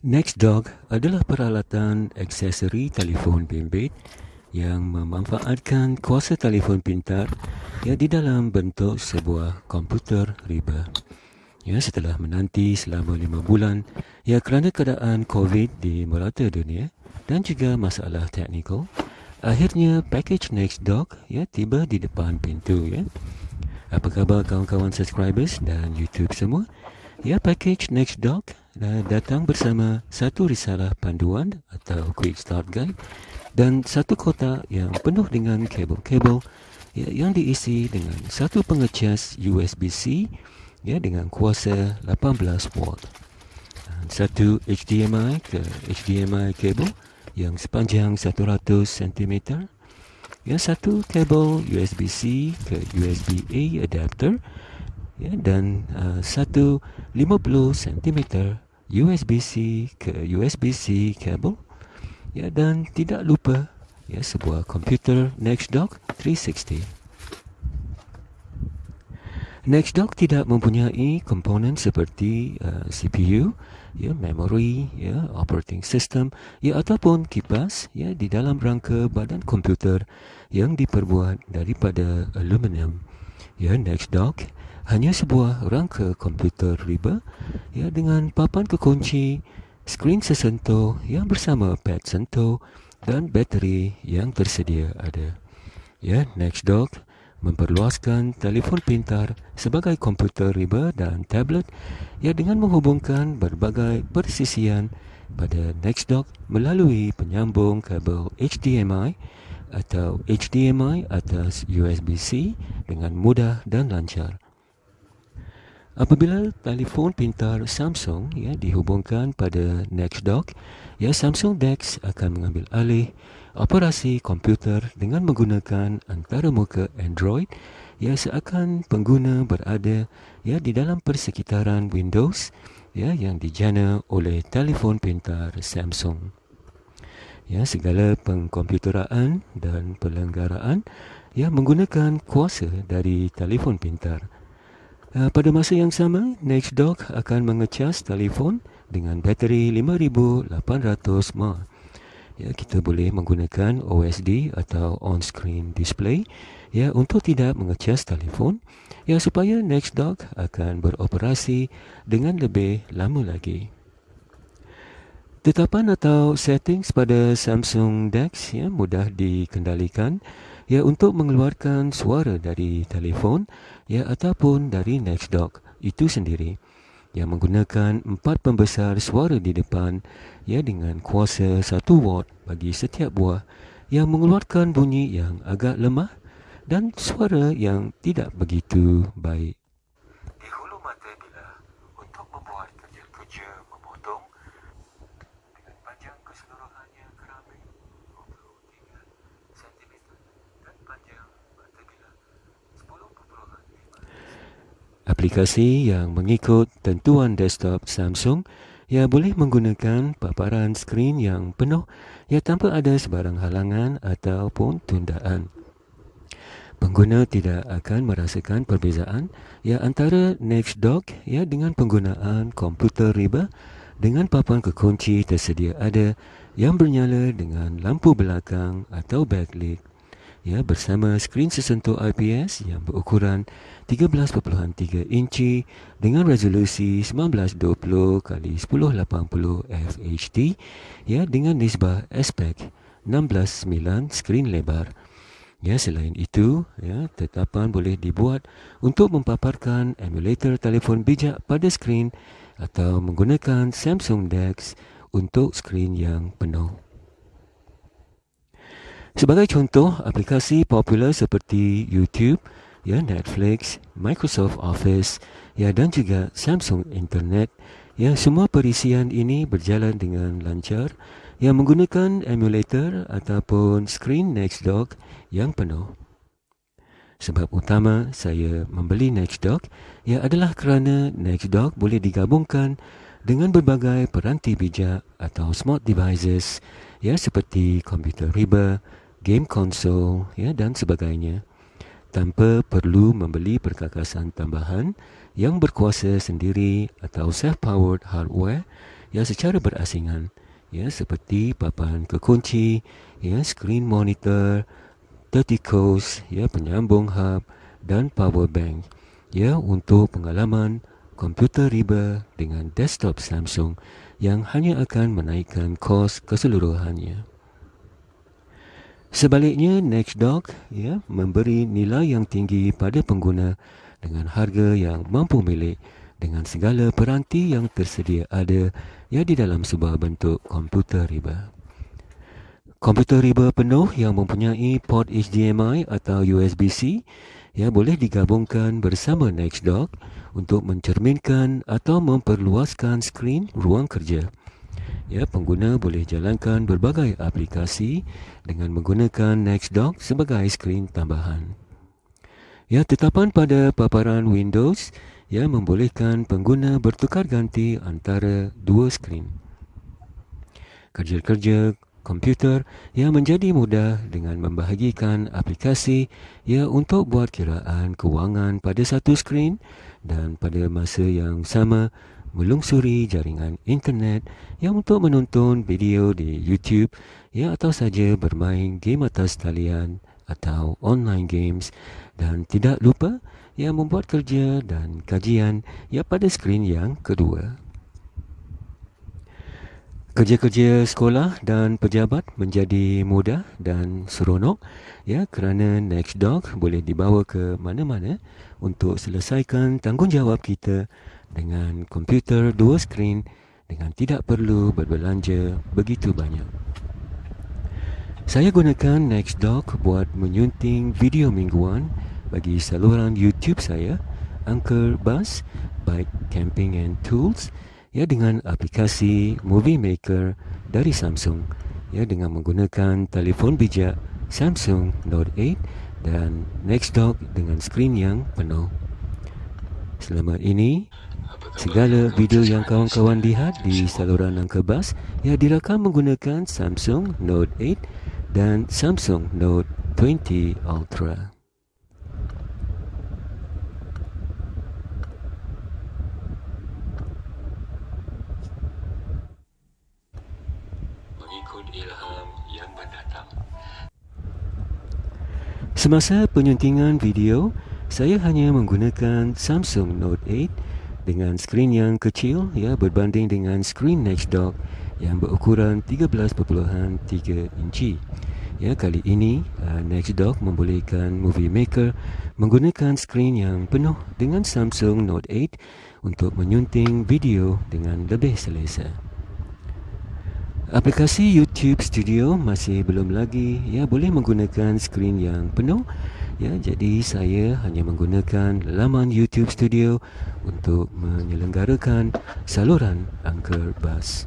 NextDock adalah peralatan aksesori telefon bimbit yang memanfaatkan kuasa telefon pintar yang di dalam bentuk sebuah komputer riba. Ya, setelah menanti selama lima bulan ya kerana keadaan COVID di merata dunia dan juga masalah teknikal, akhirnya package NextDock ya tiba di depan pintu ya. Apa khabar kawan-kawan subscribers dan YouTube semua? Ya, package NextDock uh, datang bersama satu risalah panduan atau quick start guide dan satu kotak yang penuh dengan kabel-kabel ya, yang diisi dengan satu pengecas USB-C ya, dengan kuasa 18 watt. Dan satu HDMI ke HDMI kabel yang sepanjang 100 cm. Ya, satu kabel USB-C ke USB-A adapter ya, dan uh, satu 50 cm USB-C ke USB-C kabel ya, dan tidak lupa ya, sebuah komputer NextDock 360. NextDock tidak mempunyai komponen seperti uh, CPU, ya, memory, ya, operating system, ya, ataupun kipas ya, di dalam rangka badan komputer yang diperbuat daripada aluminium. Ya, NextDock hanya sebuah rangka komputer riba ya dengan papan kekunci, skrin sesentuh yang bersama pad sentuh dan bateri yang tersedia ada. Ya, NextDock memperluaskan telefon pintar sebagai komputer riba dan tablet ya dengan menghubungkan berbagai persisian pada NextDock melalui penyambung kabel HDMI atau HDMI atas USB-C dengan mudah dan lancar. Apabila telefon pintar Samsung ya dihubungkan pada NextDock, ya Samsung DeX akan mengambil alih operasi komputer dengan menggunakan antara muka Android ya seakan pengguna berada ya di dalam persekitaran Windows ya yang dijana oleh telefon pintar Samsung. Ya segala pengkomputeraan dan pelenggaraan ya menggunakan kuasa dari telefon pintar. Uh, pada masa yang sama, NextDock akan mengecas telefon dengan bateri 5800 mAh. Ya, kita boleh menggunakan OSD atau on-screen display ya untuk tidak mengecas telefon ya supaya NextDock akan beroperasi dengan lebih lama lagi. Tetapan atau settings pada Samsung DeX ya mudah dikendalikan ya untuk mengeluarkan suara dari telefon ya ataupun dari NextDock itu sendiri yang menggunakan empat pembesar suara di depan ya dengan kuasa 1 watt bagi setiap buah yang mengeluarkan bunyi yang agak lemah dan suara yang tidak begitu baik. Aplikasi yang mengikut tentuan desktop Samsung ia boleh menggunakan paparan skrin yang penuh ia tanpa ada sebarang halangan ataupun tundaan. Pengguna tidak akan merasakan perbezaan ya antara NextDock ya dengan penggunaan komputer riba dengan papan kekunci tersedia ada yang bernyala dengan lampu belakang atau backlit ya bersama skrin sesentuh IPS yang berukuran 13.3 inci dengan resolusi 1920 x 1080 FHD ya dengan nisbah aspek 16:9 skrin lebar. Ya selain itu ya tetapan boleh dibuat untuk mempaparkan emulator telefon bijak pada skrin atau menggunakan Samsung DeX untuk skrin yang penuh. Sebagai contoh, aplikasi popular seperti YouTube, ya Netflix, Microsoft Office, ya dan juga Samsung Internet, ya semua perisian ini berjalan dengan lancar yang menggunakan emulator ataupun screen NextDock yang penuh. Sebab utama saya membeli NextDock ia adalah kerana NextDock boleh digabungkan dengan berbagai peranti bijak atau smart devices ya seperti komputer riba, game konsol ya dan sebagainya tanpa perlu membeli perkakasan tambahan yang berkuasa sendiri atau self-powered hardware ya secara berasingan ya seperti papan kekunci ya screen monitor 30 coast ya penyambung hub dan power bank ya untuk pengalaman komputer riba dengan desktop Samsung yang hanya akan menaikkan kos keseluruhannya. Sebaliknya, Nextdoor ya, memberi nilai yang tinggi pada pengguna dengan harga yang mampu milik dengan segala peranti yang tersedia ada ya di dalam sebuah bentuk komputer riba. Komputer riba penuh yang mempunyai port HDMI atau USB-C ya boleh digabungkan bersama Nextdoor untuk mencerminkan atau memperluaskan skrin ruang kerja. Ya, pengguna boleh jalankan berbagai aplikasi dengan menggunakan Nextdoor sebagai skrin tambahan. Ya, tetapan pada paparan Windows yang membolehkan pengguna bertukar ganti antara dua skrin. Kerja-kerja komputer yang menjadi mudah dengan membahagikan aplikasi ya untuk buat kiraan kewangan pada satu skrin dan pada masa yang sama melungsuri jaringan internet yang untuk menonton video di YouTube ya atau saja bermain game atas talian atau online games dan tidak lupa yang membuat kerja dan kajian ya pada skrin yang kedua. Kerja-kerja sekolah dan pejabat menjadi mudah dan seronok ya kerana Nextdoor boleh dibawa ke mana-mana untuk selesaikan tanggungjawab kita dengan komputer dua skrin dengan tidak perlu berbelanja begitu banyak. Saya gunakan Nextdoor buat menyunting video mingguan bagi saluran YouTube saya Anchor Bus Bike Camping and Tools ya dengan aplikasi Movie Maker dari Samsung ya dengan menggunakan telefon bijak Samsung Note 8 dan Nextdoor dengan skrin yang penuh. Selama ini segala video yang kawan-kawan lihat di saluran Anchor Bus ya dirakam menggunakan Samsung Note 8 dan Samsung Note 20 Ultra. Semasa penyuntingan video, saya hanya menggunakan Samsung Note 8 dengan skrin yang kecil ya berbanding dengan skrin Nextdoor yang berukuran 13.3 inci. Ya kali ini uh, Nextdoor membolehkan Movie Maker menggunakan skrin yang penuh dengan Samsung Note 8 untuk menyunting video dengan lebih selesa. Aplikasi YouTube Studio masih belum lagi ya boleh menggunakan skrin yang penuh ya jadi saya hanya menggunakan laman YouTube Studio untuk menyelenggarakan saluran Anchor Bus.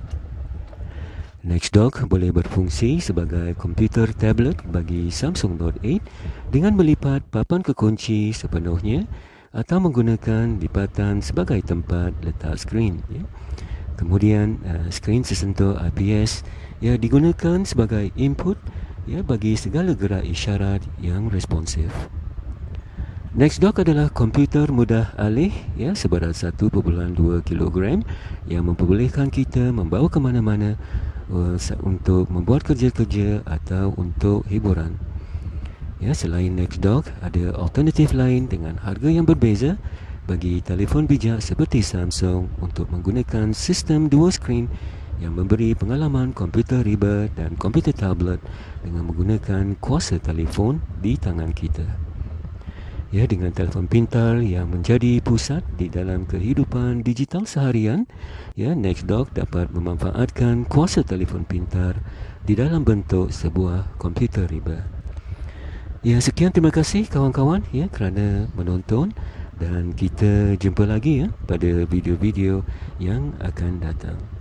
Nextdoor boleh berfungsi sebagai komputer tablet bagi Samsung Note 8 dengan melipat papan kekunci sepenuhnya atau menggunakan lipatan sebagai tempat letak skrin ya. Kemudian uh, skrin sesentuh IPS ya digunakan sebagai input ya bagi segala gerak isyarat yang responsif. Nextdoor adalah komputer mudah alih ya seberat 1.2 kg yang memperbolehkan kita membawa ke mana-mana uh, untuk membuat kerja-kerja atau untuk hiburan. Ya selain Nextdoor ada alternatif lain dengan harga yang berbeza bagi telefon bijak seperti Samsung untuk menggunakan sistem dua skrin yang memberi pengalaman komputer riba dan komputer tablet dengan menggunakan kuasa telefon di tangan kita. Ya, dengan telefon pintar yang menjadi pusat di dalam kehidupan digital seharian, ya, Nextdoor dapat memanfaatkan kuasa telefon pintar di dalam bentuk sebuah komputer riba. Ya, sekian terima kasih kawan-kawan ya kerana menonton dan kita jumpa lagi ya pada video-video yang akan datang.